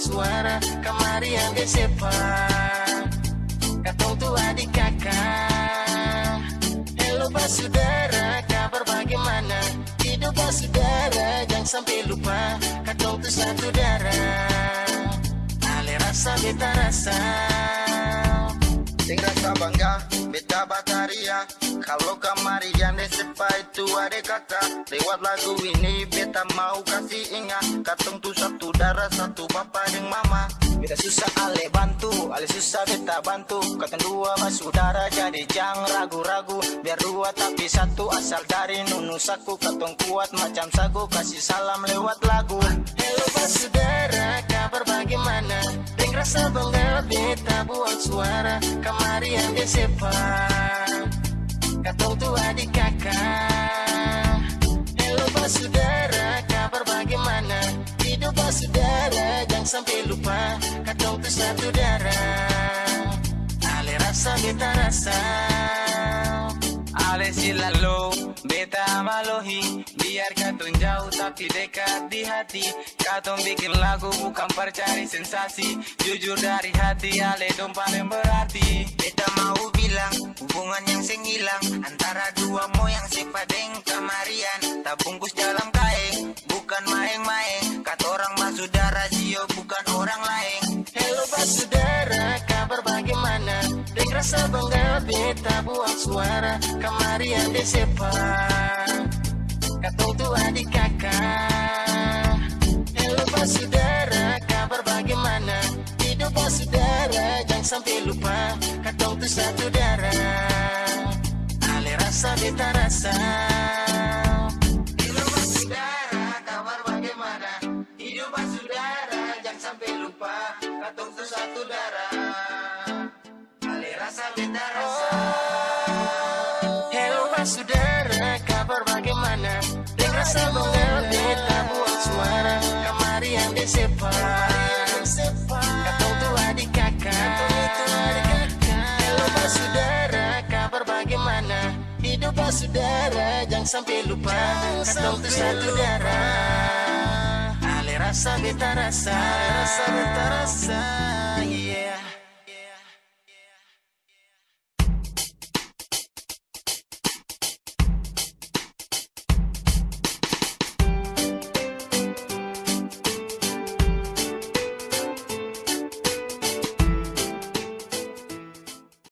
suara Kemarian desepa Katong tu adik kakak. Hello pak saudara Kabar bagaimana? Hidup pak saudara Jangan sampai lupa. Katong tu satu darah. Ale rasa beta rasa Sing rasa bangga, beta bataria. Kalau kemarian sepa itu ada kata. Lewat lagu ini beta mau kasih ingat. Katong tu satu darah, satu bapa dan mama. Beta susah ale bantu, ale susah beta bantu. Katong dua saudara jadi jangan ragu-ragu. Biar dua tapi satu asal dari nunusaku Katong kuat macam sagu kasih salam lewat lagu. Hello saudara, kabar bagaimana? Deng rasa bangga buang suara Kemarian desepa Katong tu adik kakak. Hello pas saudara, kabar bagaimana? Hidup pas saudara, jangan sampai lupa Katong tu satu darah. Ale rasa beta rasa silalo, beta malohi. Biar katong jauh tapi dekat di hati. Katong bikin lagu bukan percari sensasi. Jujur dari hati Ale dong paling berarti. Beta mau bilang hubungan yang sing hilang. Antara dua sepadeng kemarian buang suara. Kemarian desepa Katong tu adik kakak. Hello pas saudara, kabar bagaimana? Hidup pas saudara, jangan sampai lupa. Katong tu satu darah. Ale rasa beta rasa. Saudara? Hidup saudara, jangan sampai lupa. Katong tu satu darah. Ale rasa beta rasa Bangga beta buang suara Kemarian desepa Katong tu adik kakak Hello pas saudara, kabar bagaimana? Hidup pas saudara, jangan sampai lupa Katong tu satu darah Ale rasa beta rasa Ale rasa beta rasa